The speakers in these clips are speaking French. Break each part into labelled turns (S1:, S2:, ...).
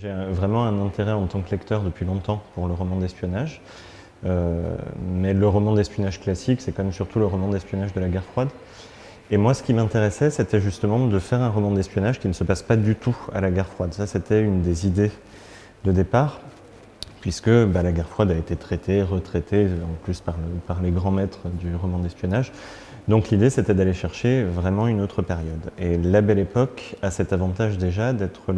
S1: j'ai vraiment un intérêt en tant que lecteur depuis longtemps pour le roman d'espionnage. Euh, mais le roman d'espionnage classique, c'est quand même surtout le roman d'espionnage de la guerre froide. Et moi, ce qui m'intéressait, c'était justement de faire un roman d'espionnage qui ne se passe pas du tout à la guerre froide. Ça, c'était une des idées de départ, puisque bah, la guerre froide a été traitée, retraitée, en plus par, par les grands maîtres du roman d'espionnage. Donc l'idée, c'était d'aller chercher vraiment une autre période. Et La Belle Époque a cet avantage déjà d'être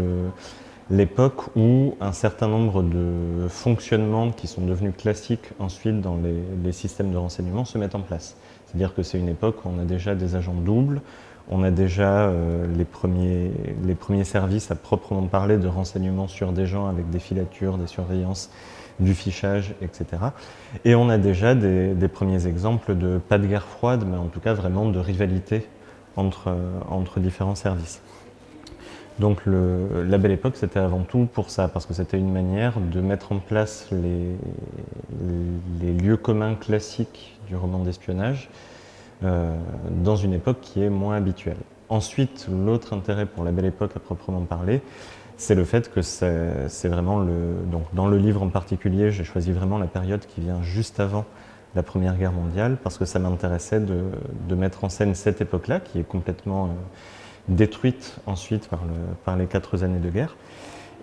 S1: l'époque où un certain nombre de fonctionnements qui sont devenus classiques ensuite dans les, systèmes de renseignement se mettent en place. C'est-à-dire que c'est une époque où on a déjà des agents doubles, on a déjà euh, les, premiers, les premiers services à proprement parler de renseignement sur des gens avec des filatures, des surveillances, du fichage, etc. Et on a déjà des, premiers exemples de, pas de guerre froide, mais en tout cas vraiment de rivalité entre, entre différents services. Donc la Belle Époque, c'était avant tout pour ça, parce que c'était une manière de mettre en place les, lieux communs classiques du roman d'espionnage euh, dans une époque qui est moins habituelle. Ensuite, l'autre intérêt pour la Belle Époque à proprement parler, c'est le fait que c'est vraiment le... Donc dans le livre en particulier, j'ai choisi vraiment la période qui vient juste avant la Première Guerre mondiale, parce que ça m'intéressait de, mettre en scène cette époque-là, qui est complètement euh, détruite ensuite par, le, par, les quatre années de guerre,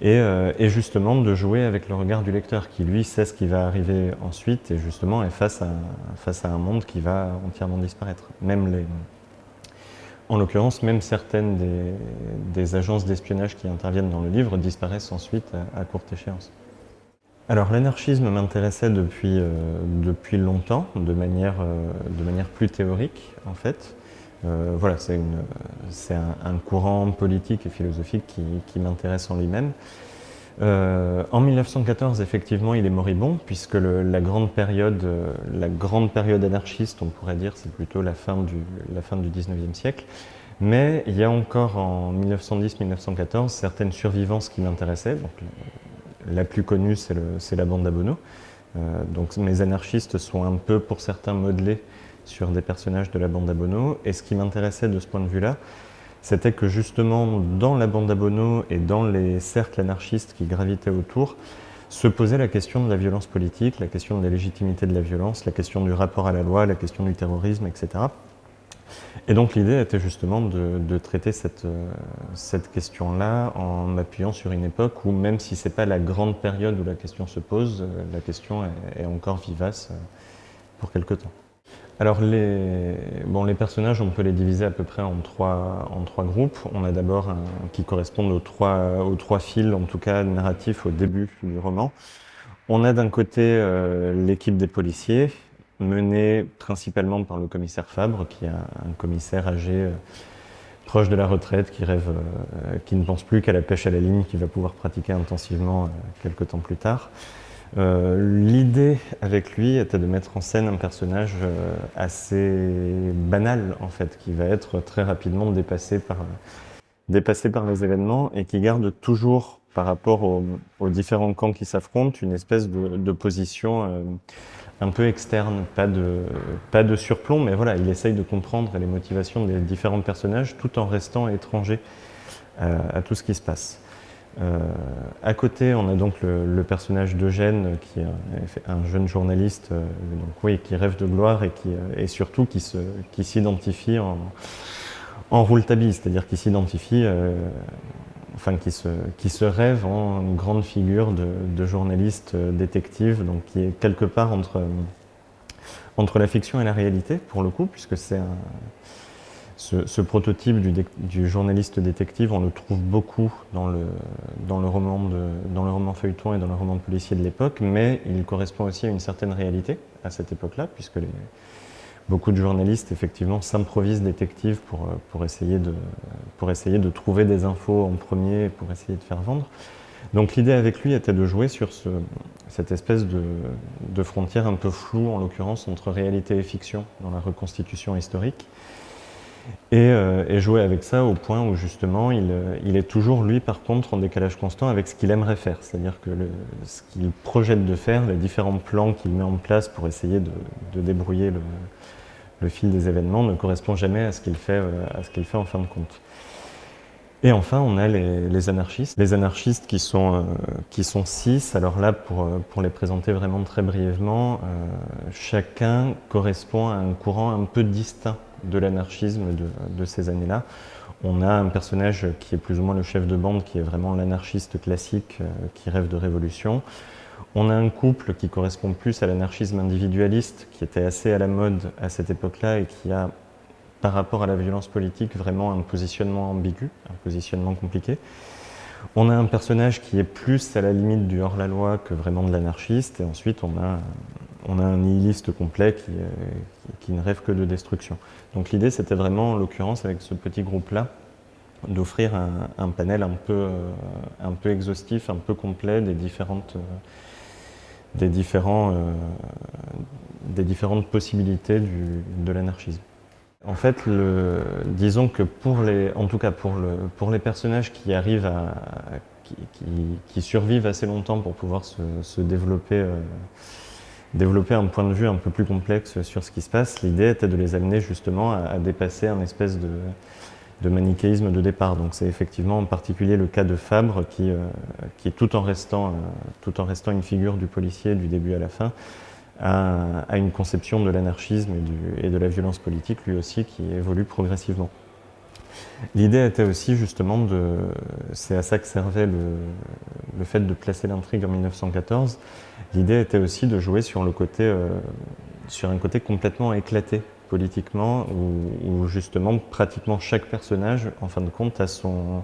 S1: euh, et, justement de jouer avec le regard du lecteur, qui lui sait ce qui va arriver ensuite, et justement est face à, face à un monde qui va entièrement disparaître. Même les, en l'occurrence, même certaines des, agences d'espionnage qui interviennent dans le livre disparaissent ensuite à, courte échéance. Alors l'anarchisme m'intéressait depuis, euh, depuis longtemps, de manière, euh, de manière plus théorique en fait. Euh, voilà, c'est un, courant politique et philosophique qui, m'intéresse en lui-même. Euh, en 1914, effectivement, il est moribond, puisque la, grande période, euh, la grande période anarchiste, on pourrait dire, c'est plutôt la fin, du, la fin du 19e siècle. Mais il y a encore en 1910-1914 certaines survivances qui m'intéressaient. La plus connue, c'est la bande. Euh, donc mes anarchistes sont un peu, pour certains, modelés sur des personnages de la bande d'Abono. Et ce qui m'intéressait de ce point de vue-là, c'était que justement, dans la bande d'Abono et dans les cercles anarchistes qui gravitaient autour, se posait la question de la violence politique, la question de la légitimité de la violence, la question du rapport à la loi, la question du terrorisme, etc. Et donc l'idée était justement de, traiter cette, euh, cette question-là en m'appuyant sur une époque où, même si ce n'est pas la grande période où la question se pose, euh, la question est, est encore vivace euh, pour quelque temps. Alors les, bon, les personnages, on peut les diviser à peu près en trois, en trois groupes. On a d'abord qui correspondent aux trois, aux trois fils, en tout cas narratifs au début du roman. On a d'un côté euh, l'équipe des policiers, menée principalement par le commissaire Fabre, qui est un commissaire âgé euh, proche de la retraite, qui rêve, euh, qui ne pense plus qu'à la pêche à la ligne, qu'il va pouvoir pratiquer intensivement quelques temps plus tard. Euh, l'idée avec lui était de mettre en scène un personnage euh, assez banal en fait, qui va être très rapidement dépassé par, les événements et qui garde toujours par rapport aux, différents camps qui s'affrontent une espèce de, position euh, un peu externe, pas de, pas de surplomb, mais voilà, il essaye de comprendre les motivations des différents personnages tout en restant étranger à tout ce qui se passe. Euh, à côté, on a donc le, personnage d'Eugène, qui est un, jeune journaliste euh, donc, oui, qui rêve de gloire et, qui, euh, surtout qui s'identifie qui en, en rouletabille, c'est-à-dire qui s'identifie, enfin qui se, qui se rêve en grande figure de, de, journaliste détective, donc qui est quelque part entre, entre la fiction et la réalité, pour le coup, puisque c'est un ce, prototype du, journaliste détective, on le trouve beaucoup dans le, roman feuilleton et dans le roman policier de l'époque, mais il correspond aussi à une certaine réalité à cette époque-là, puisque beaucoup de journalistes effectivement s'improvisent détectives pour, essayer de, de trouver des infos en premier pour essayer de faire vendre. Donc l'idée avec lui était de jouer sur ce, cette espèce de, de frontière un peu floue, en l'occurrence, entre réalité et fiction dans la reconstitution historique. Euh, et, jouer avec ça au point où justement il, euh, il, est toujours lui par contre en décalage constant avec ce qu'il aimerait faire, c'est-à-dire que ce qu'il projette de faire, les différents plans qu'il met en place pour essayer de, débrouiller le, fil des événements ne correspond jamais à ce qu'il fait, euh, à fait en fin de compte. Et enfin, on a les, anarchistes. Les anarchistes qui sont, qui sont six. Alors là, pour, pour les présenter vraiment très brièvement, chacun correspond à un courant un peu distinct de l'anarchisme de, ces années-là. On a un personnage qui est plus ou moins le chef de bande, qui est vraiment l'anarchiste classique, qui rêve de révolution. On a un couple qui correspond plus à l'anarchisme individualiste, qui était assez à la mode à cette époque-là et qui a par rapport à la violence politique, vraiment un positionnement ambigu, un positionnement compliqué. On a un personnage qui est plus à la limite du hors-la-loi que vraiment de l'anarchiste, et ensuite on a, on a un nihiliste complet qui, euh, qui, ne rêve que de destruction. Donc l'idée c'était vraiment, en l'occurrence avec ce petit groupe-là, d'offrir un, panel un peu, euh, un peu exhaustif, un peu complet des différentes, euh, des différents, possibilités de l'anarchisme. En fait, disons que pour les, en tout cas pour, le, pour les personnages qui arrivent qui, survivent assez longtemps pour pouvoir se, développer, développer un point de vue un peu plus complexe sur ce qui se passe, l'idée était de les amener justement à, dépasser un espèce de, manichéisme de départ. Donc c'est effectivement en particulier le cas de Fabre qui, euh, qui tout, en restant, euh, tout en restant une figure du policier du début à la fin, à, une conception de l'anarchisme et, de la violence politique, lui aussi, qui évolue progressivement. L'idée était aussi justement de, c'est à ça que servait le, fait de placer l'intrigue en 1914, l'idée était aussi de jouer sur, euh, un côté complètement éclaté politiquement, où, justement pratiquement chaque personnage, en fin de compte, a son,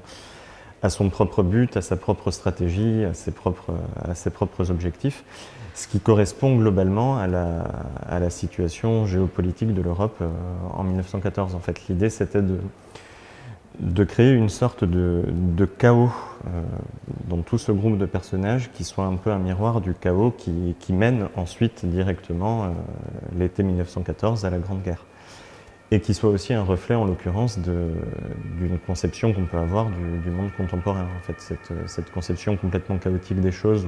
S1: propre but, à sa propre stratégie, à ses propres, objectifs, ce qui correspond globalement à la, à la situation géopolitique de l'Europe euh, en 1914. En fait, l'idée c'était de, de créer une sorte de, de chaos euh, dans tout ce groupe de personnages qui soit un peu un miroir du chaos qui, qui mène ensuite directement euh, l'été 1914 à la Grande Guerre et qui soit aussi un reflet, en l'occurrence, d'une conception qu'on peut avoir du, monde contemporain. En fait, cette, cette, conception complètement chaotique des choses,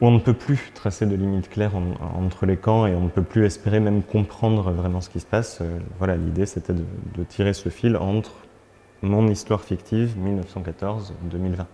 S1: on ne peut plus tracer de limites claires entre les camps et on ne peut plus espérer même comprendre vraiment ce qui se passe. Euh, voilà, l'idée c'était de tirer ce fil entre mon histoire fictive 1914-2020.